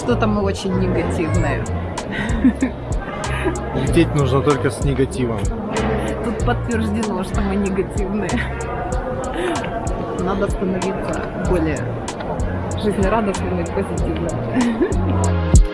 что-то мы очень негативные. Лететь нужно только с негативом. Тут подтверждено, что мы негативные. Надо становиться более жизнерадостными и позитивными.